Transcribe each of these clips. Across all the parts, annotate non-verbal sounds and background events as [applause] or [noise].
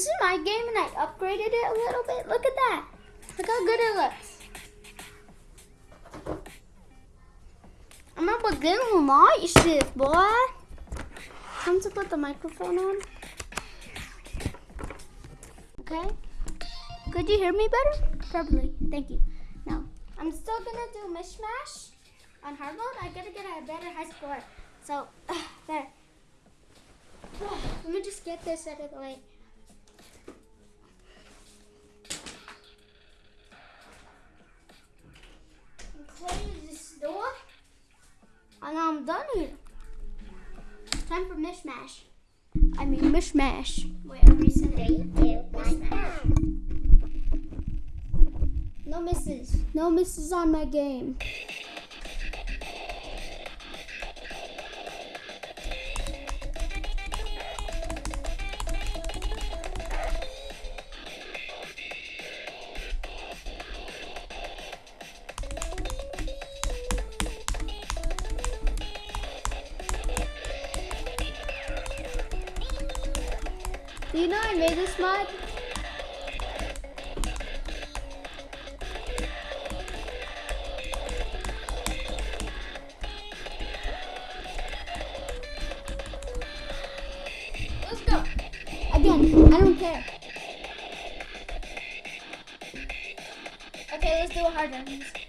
This is my game and I upgraded it a little bit. Look at that. Look how good it looks. I'm begin with my shift, boy. Time to put the microphone on. Okay. Could you hear me better? Probably. Thank you. Now, I'm still gonna do mishmash on hard mode. I gotta get a better high score. So, [sighs] there. Let me just get this out of the way. Close this door. And I'm done here. Time for mishmash. I mean mishmash. Said. Mishmash. No misses. No misses on my game. Do you know I made this mod? Let's go. Again, I don't care. Okay, let's do a hard one.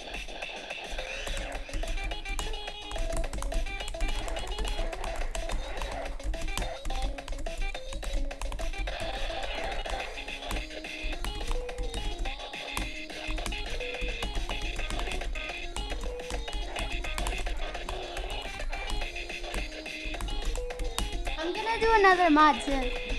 Do another mod soon.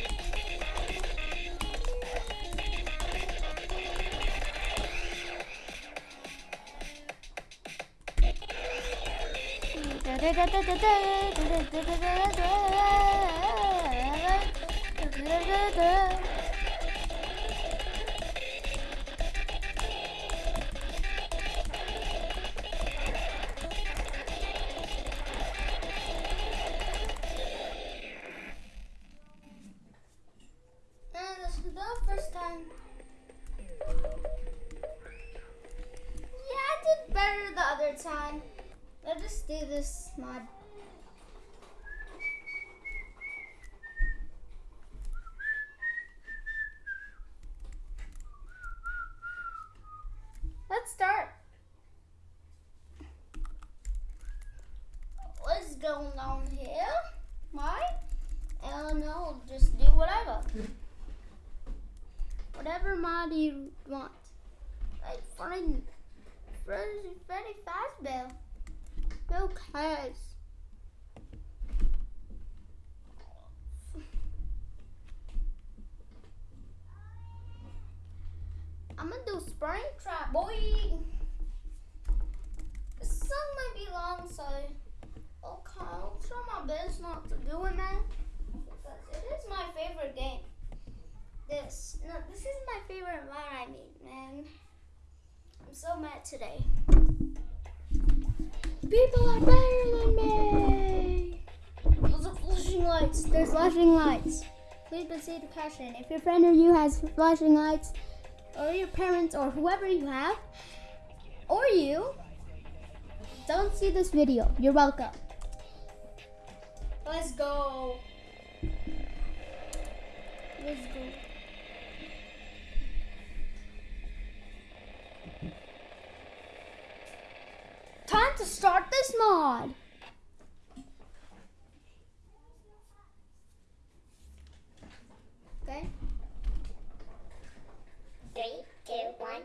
Do this mod. Let's start. What's going on here? Why? Don't know. Just do whatever. Whatever mod you want. Like Freddy, Freddy Fazbear. Who cares? I'm gonna do Spring Trap, boy. This song might be long, so okay, I'll try my best not to do it, man. Because it is my favorite game. This, no, this is my favorite mod. I mean, man, I'm so mad today. People are better than me. Those are flashing lights. There's flashing lights. Please proceed to caution. If your friend or you has flashing lights, or your parents, or whoever you have, or you, don't see this video. You're welcome. Let's go. Let's go. Start this mod. Okay. Three, two, one,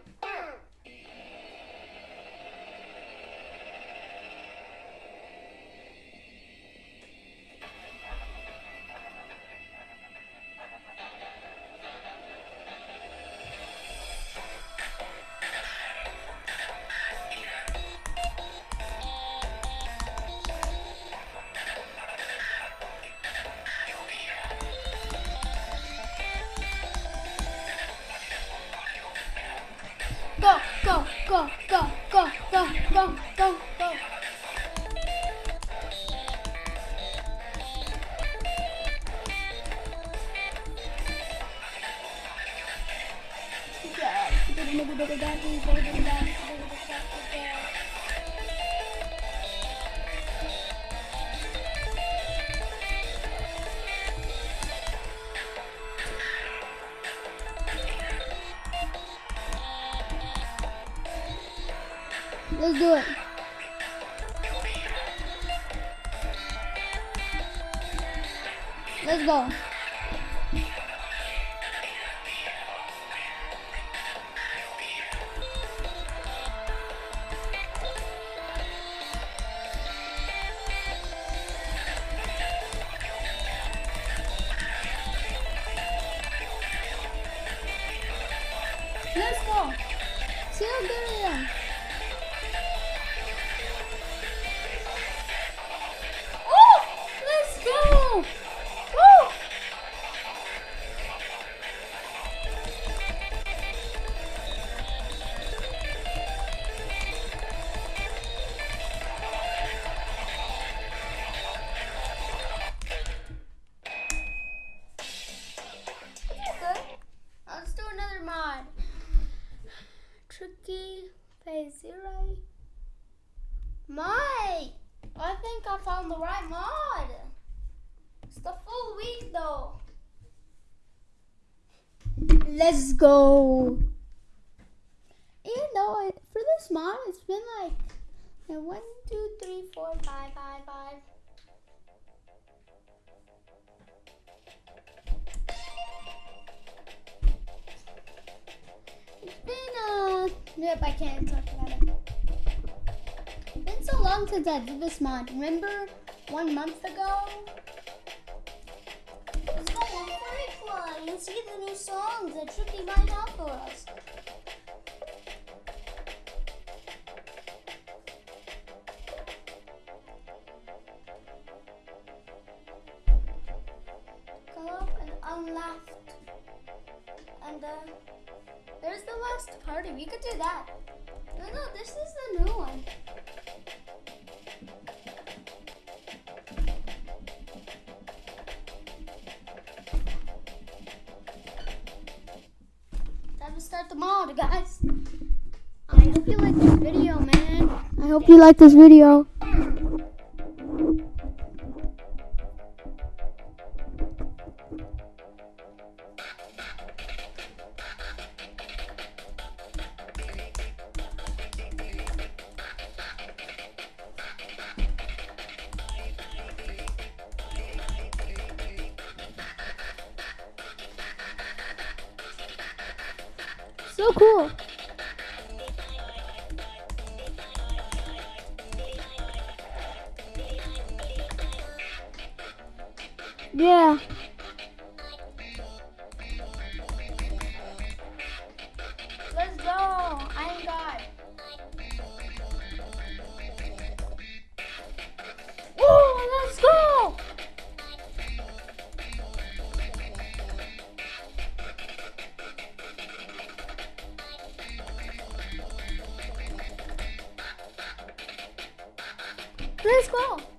Let's do it. Let's go. The right mod. It's the full week though. Let's go. Even though for this mod, it's been like one, two, three, four, five, five, five. It's been uh, yep, I can't talk about it. Long since I did this mod. Remember one month ago? Let's go on Line and see the new songs that Tricky might have for us. Go up and on. And uh, there's the last party. We could do that. No, no, this is the new one. The mod, guys. I hope you like this video, man. I hope you like this video. So cool. Yeah. Let's go.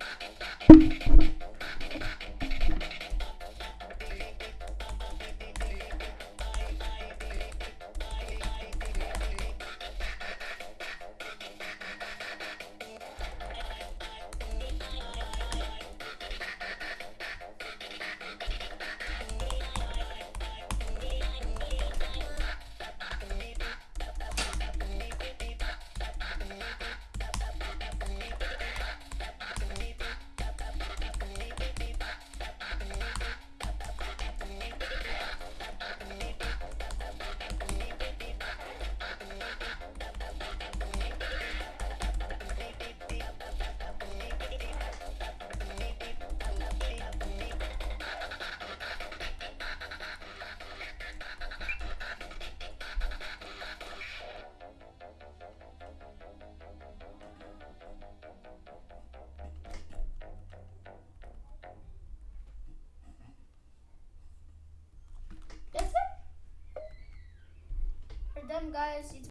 Guys. It's